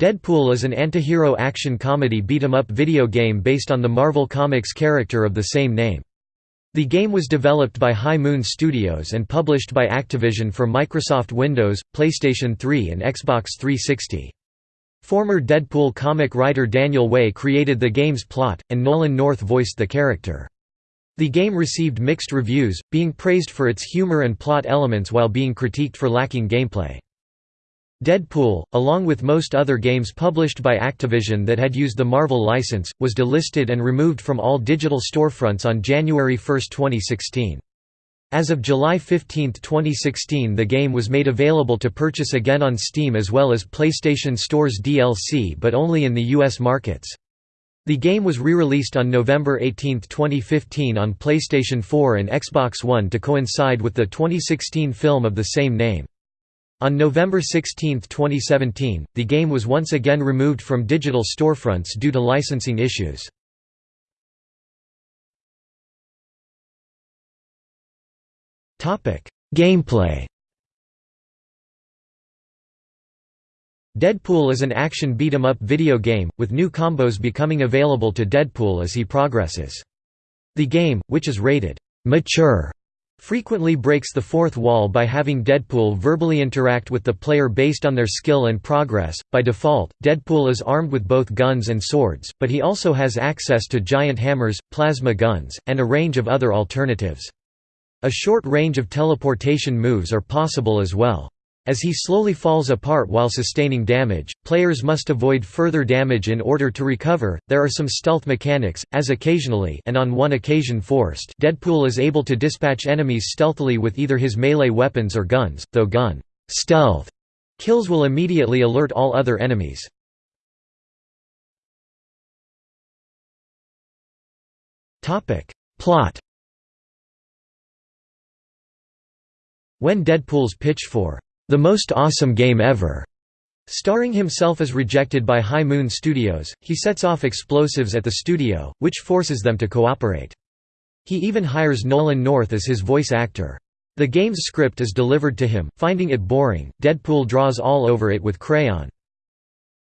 Deadpool is an antihero action comedy beat-em-up video game based on the Marvel Comics character of the same name. The game was developed by High Moon Studios and published by Activision for Microsoft Windows, PlayStation 3 and Xbox 360. Former Deadpool comic writer Daniel Way created the game's plot, and Nolan North voiced the character. The game received mixed reviews, being praised for its humor and plot elements while being critiqued for lacking gameplay. Deadpool, along with most other games published by Activision that had used the Marvel license, was delisted and removed from all digital storefronts on January 1, 2016. As of July 15, 2016 the game was made available to purchase again on Steam as well as PlayStation Store's DLC but only in the US markets. The game was re-released on November 18, 2015 on PlayStation 4 and Xbox One to coincide with the 2016 film of the same name. On November 16, 2017, the game was once again removed from digital storefronts due to licensing issues. Gameplay Deadpool is an action beat-em-up video game, with new combos becoming available to Deadpool as he progresses. The game, which is rated mature frequently breaks the fourth wall by having Deadpool verbally interact with the player based on their skill and progress. By default, Deadpool is armed with both guns and swords, but he also has access to giant hammers, plasma guns, and a range of other alternatives. A short range of teleportation moves are possible as well. As he slowly falls apart while sustaining damage, players must avoid further damage in order to recover. There are some stealth mechanics, as occasionally and on one occasion forced, Deadpool is able to dispatch enemies stealthily with either his melee weapons or guns, though gun stealth kills will immediately alert all other enemies. Topic: Plot When Deadpool's pitch for the Most Awesome Game Ever. Starring himself as rejected by High Moon Studios, he sets off explosives at the studio, which forces them to cooperate. He even hires Nolan North as his voice actor. The game's script is delivered to him, finding it boring, Deadpool draws all over it with crayon.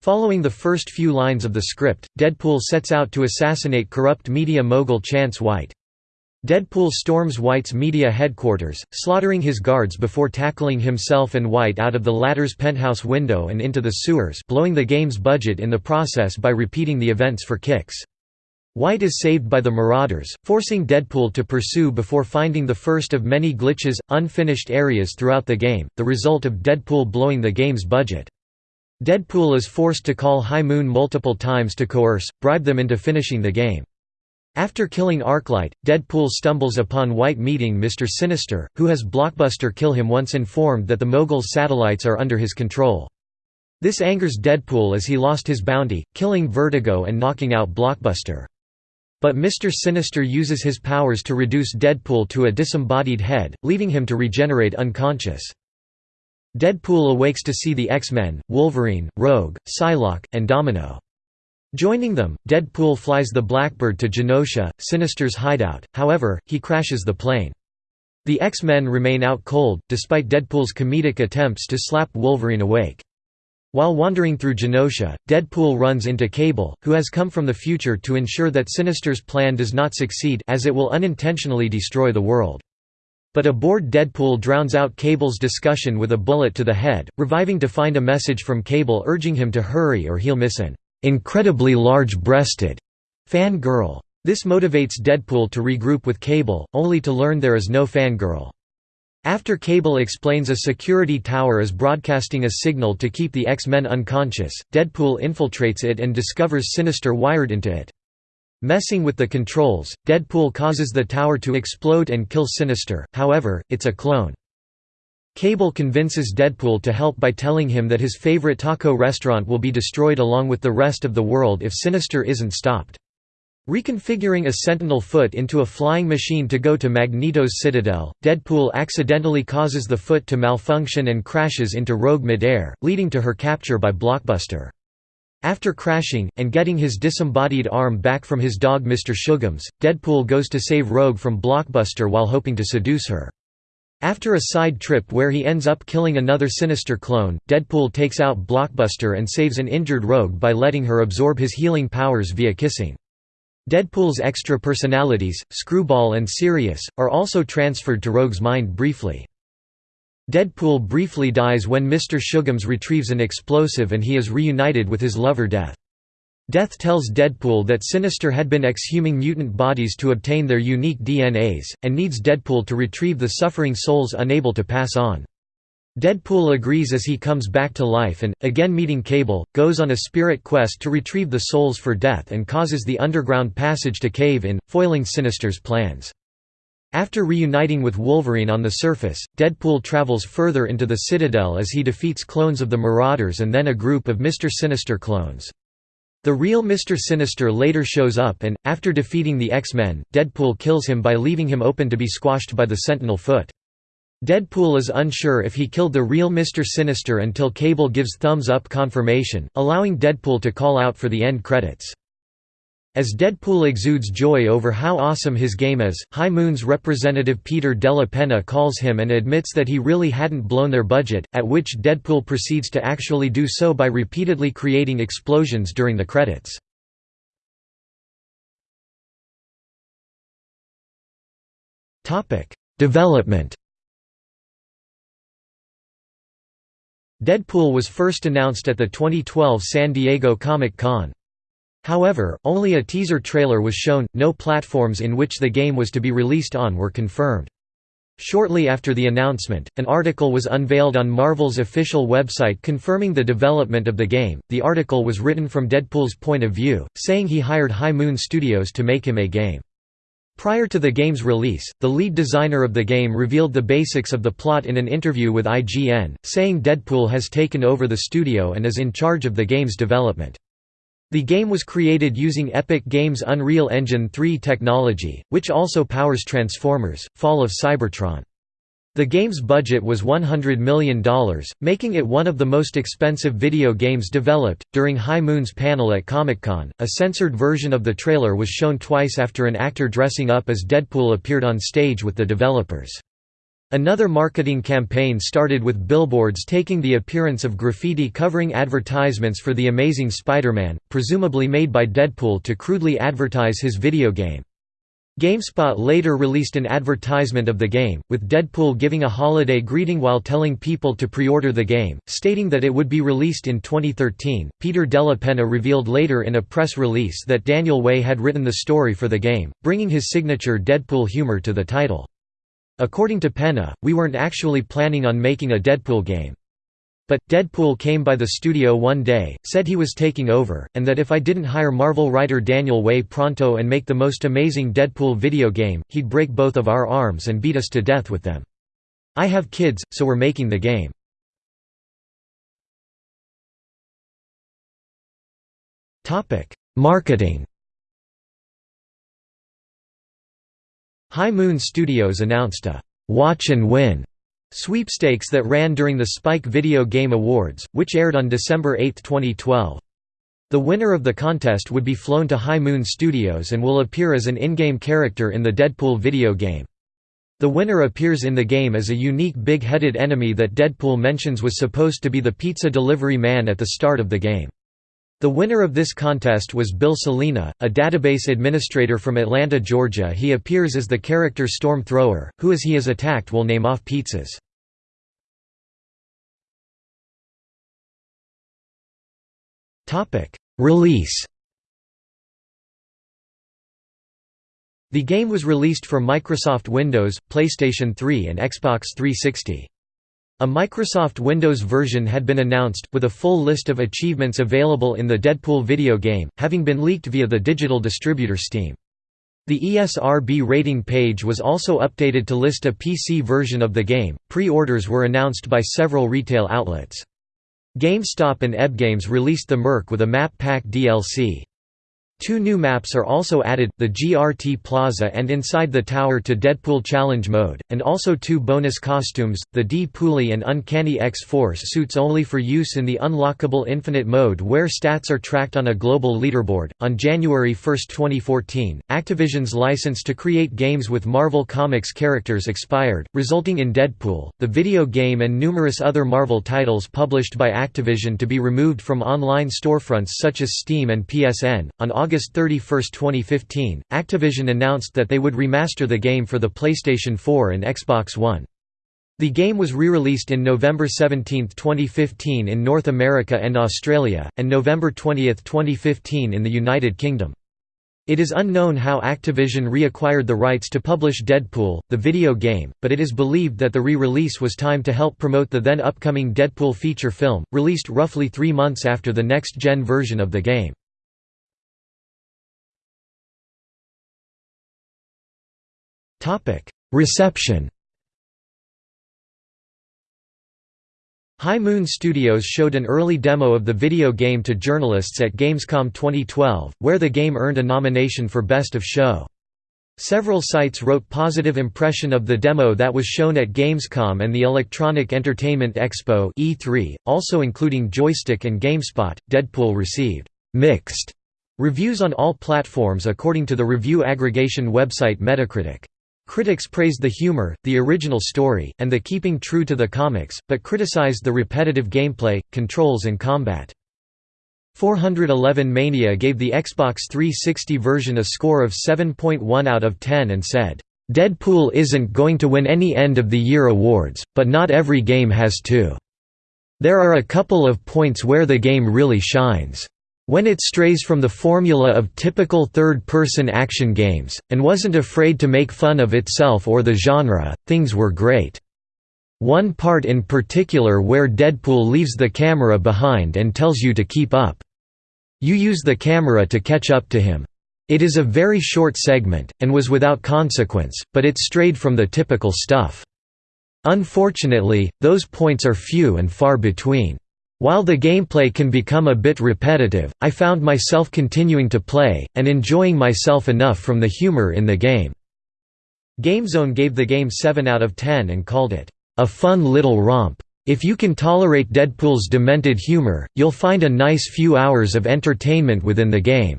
Following the first few lines of the script, Deadpool sets out to assassinate corrupt media mogul Chance White. Deadpool storms White's media headquarters, slaughtering his guards before tackling himself and White out of the latter's penthouse window and into the sewers blowing the game's budget in the process by repeating the events for kicks. White is saved by the Marauders, forcing Deadpool to pursue before finding the first of many glitches, unfinished areas throughout the game, the result of Deadpool blowing the game's budget. Deadpool is forced to call High Moon multiple times to coerce, bribe them into finishing the game. After killing Arclight, Deadpool stumbles upon White meeting Mr. Sinister, who has Blockbuster kill him once informed that the Mogul's satellites are under his control. This angers Deadpool as he lost his bounty, killing Vertigo and knocking out Blockbuster. But Mr. Sinister uses his powers to reduce Deadpool to a disembodied head, leaving him to regenerate unconscious. Deadpool awakes to see the X-Men, Wolverine, Rogue, Psylocke, and Domino. Joining them, Deadpool flies the Blackbird to Genosha, Sinister's hideout, however, he crashes the plane. The X-Men remain out cold, despite Deadpool's comedic attempts to slap Wolverine awake. While wandering through Genosha, Deadpool runs into Cable, who has come from the future to ensure that Sinister's plan does not succeed as it will unintentionally destroy the world. But a bored Deadpool drowns out Cable's discussion with a bullet to the head, reviving to find a message from Cable urging him to hurry or he'll miss an incredibly large-breasted fangirl. This motivates Deadpool to regroup with Cable, only to learn there is no fangirl. After Cable explains a security tower is broadcasting a signal to keep the X-Men unconscious, Deadpool infiltrates it and discovers Sinister wired into it. Messing with the controls, Deadpool causes the tower to explode and kill Sinister, however, it's a clone. Cable convinces Deadpool to help by telling him that his favorite taco restaurant will be destroyed along with the rest of the world if Sinister isn't stopped. Reconfiguring a Sentinel foot into a flying machine to go to Magneto's citadel, Deadpool accidentally causes the foot to malfunction and crashes into Rogue midair, leading to her capture by Blockbuster. After crashing, and getting his disembodied arm back from his dog Mr. Shugums, Deadpool goes to save Rogue from Blockbuster while hoping to seduce her. After a side trip where he ends up killing another Sinister clone, Deadpool takes out Blockbuster and saves an injured Rogue by letting her absorb his healing powers via kissing. Deadpool's extra personalities, Screwball and Sirius, are also transferred to Rogue's mind briefly. Deadpool briefly dies when Mr. Shugums retrieves an explosive and he is reunited with his lover Death. Death tells Deadpool that Sinister had been exhuming mutant bodies to obtain their unique DNAs, and needs Deadpool to retrieve the suffering souls unable to pass on. Deadpool agrees as he comes back to life and, again meeting Cable, goes on a spirit quest to retrieve the souls for Death and causes the underground passage to cave in, foiling Sinister's plans. After reuniting with Wolverine on the surface, Deadpool travels further into the Citadel as he defeats clones of the Marauders and then a group of Mr. Sinister clones. The real Mr. Sinister later shows up and, after defeating the X-Men, Deadpool kills him by leaving him open to be squashed by the Sentinel foot. Deadpool is unsure if he killed the real Mr. Sinister until Cable gives thumbs-up confirmation, allowing Deadpool to call out for the end credits. As Deadpool exudes joy over how awesome his game is, High Moon's representative Peter Della Penna calls him and admits that he really hadn't blown their budget, at which Deadpool proceeds to actually do so by repeatedly creating explosions during the credits. Development Deadpool was first announced at the 2012 San Diego Comic-Con. However, only a teaser trailer was shown, no platforms in which the game was to be released on were confirmed. Shortly after the announcement, an article was unveiled on Marvel's official website confirming the development of the game. The article was written from Deadpool's point of view, saying he hired High Moon Studios to make him a game. Prior to the game's release, the lead designer of the game revealed the basics of the plot in an interview with IGN, saying Deadpool has taken over the studio and is in charge of the game's development. The game was created using Epic Games' Unreal Engine 3 technology, which also powers Transformers: Fall of Cybertron. The game's budget was $100 million, making it one of the most expensive video games developed. During High Moon's panel at Comic Con, a censored version of the trailer was shown twice after an actor dressing up as Deadpool appeared on stage with the developers. Another marketing campaign started with billboards taking the appearance of graffiti covering advertisements for The Amazing Spider-Man, presumably made by Deadpool to crudely advertise his video game. GameSpot later released an advertisement of the game, with Deadpool giving a holiday greeting while telling people to pre-order the game, stating that it would be released in 2013. Peter Della Penna revealed later in a press release that Daniel Way had written the story for the game, bringing his signature Deadpool humor to the title. According to Penna, we weren't actually planning on making a Deadpool game. But, Deadpool came by the studio one day, said he was taking over, and that if I didn't hire Marvel writer Daniel Way pronto and make the most amazing Deadpool video game, he'd break both of our arms and beat us to death with them. I have kids, so we're making the game. Marketing High Moon Studios announced a «Watch and Win» sweepstakes that ran during the Spike Video Game Awards, which aired on December 8, 2012. The winner of the contest would be flown to High Moon Studios and will appear as an in-game character in the Deadpool video game. The winner appears in the game as a unique big-headed enemy that Deadpool mentions was supposed to be the pizza delivery man at the start of the game. The winner of this contest was Bill Salina, a database administrator from Atlanta, Georgia. He appears as the character Storm Thrower, who as he is attacked will name off pizzas. Release The game was released for Microsoft Windows, PlayStation 3 and Xbox 360. A Microsoft Windows version had been announced, with a full list of achievements available in the Deadpool video game, having been leaked via the digital distributor Steam. The ESRB rating page was also updated to list a PC version of the game. Pre orders were announced by several retail outlets. GameStop and EB Games released the Merc with a map pack DLC. Two new maps are also added, the GRT Plaza and Inside the Tower to Deadpool Challenge mode, and also two bonus costumes, the D-Pooly and Uncanny X-Force suits only for use in the unlockable Infinite mode where stats are tracked on a global leaderboard. On January 1, 2014, Activision's license to create games with Marvel Comics characters expired, resulting in Deadpool, the video game and numerous other Marvel titles published by Activision to be removed from online storefronts such as Steam and PSN. On August August 31, 2015, Activision announced that they would remaster the game for the PlayStation 4 and Xbox One. The game was re-released in November 17, 2015 in North America and Australia, and November 20, 2015 in the United Kingdom. It is unknown how Activision reacquired the rights to publish Deadpool, the video game, but it is believed that the re-release was timed to help promote the then upcoming Deadpool feature film, released roughly three months after the next-gen version of the game. Reception High Moon Studios showed an early demo of the video game to journalists at Gamescom 2012, where the game earned a nomination for Best of Show. Several sites wrote positive impression of the demo that was shown at Gamescom and the Electronic Entertainment Expo E3, also including Joystick and GameSpot. Deadpool received mixed reviews on all platforms according to the review aggregation website Metacritic. Critics praised the humor, the original story, and the keeping true to the comics, but criticized the repetitive gameplay, controls and combat. 411 Mania gave the Xbox 360 version a score of 7.1 out of 10 and said, "...Deadpool isn't going to win any end-of-the-year awards, but not every game has to. There are a couple of points where the game really shines." When it strays from the formula of typical third-person action games, and wasn't afraid to make fun of itself or the genre, things were great. One part in particular where Deadpool leaves the camera behind and tells you to keep up. You use the camera to catch up to him. It is a very short segment, and was without consequence, but it strayed from the typical stuff. Unfortunately, those points are few and far between. While the gameplay can become a bit repetitive, I found myself continuing to play, and enjoying myself enough from the humor in the game." GameZone gave the game 7 out of 10 and called it, "...a fun little romp. If you can tolerate Deadpool's demented humor, you'll find a nice few hours of entertainment within the game."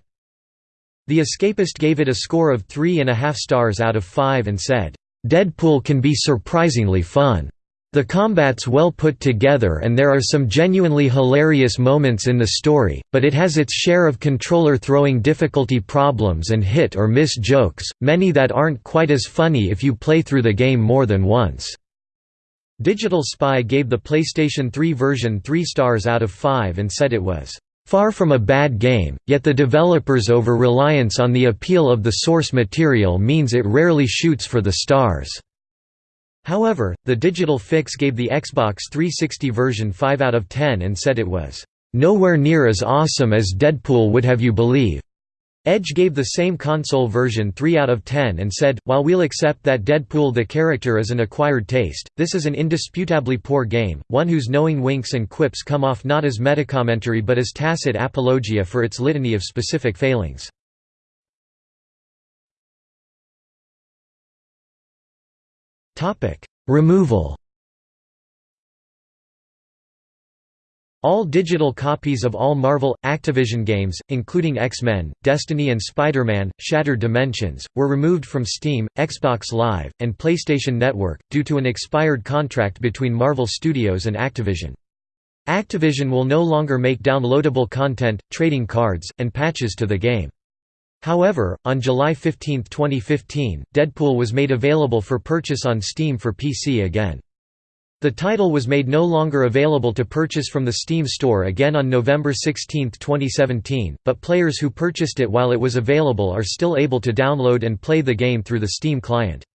The Escapist gave it a score of 3.5 stars out of 5 and said, "...Deadpool can be surprisingly fun." The combat's well put together and there are some genuinely hilarious moments in the story, but it has its share of controller throwing difficulty problems and hit or miss jokes, many that aren't quite as funny if you play through the game more than once. Digital Spy gave the PlayStation 3 version 3 stars out of 5 and said it was Far from a bad game, yet the developer's over-reliance on the appeal of the source material means it rarely shoots for the stars. However, the digital fix gave the Xbox 360 version 5 out of 10 and said it was, "...nowhere near as awesome as Deadpool would have you believe." Edge gave the same console version 3 out of 10 and said, while we'll accept that Deadpool the character is an acquired taste, this is an indisputably poor game, one whose knowing winks and quips come off not as metacommentary but as tacit apologia for its litany of specific failings. Removal All digital copies of all Marvel, Activision games, including X-Men, Destiny and Spider-Man, Shattered Dimensions, were removed from Steam, Xbox Live, and PlayStation Network, due to an expired contract between Marvel Studios and Activision. Activision will no longer make downloadable content, trading cards, and patches to the game. However, on July 15, 2015, Deadpool was made available for purchase on Steam for PC again. The title was made no longer available to purchase from the Steam store again on November 16, 2017, but players who purchased it while it was available are still able to download and play the game through the Steam client.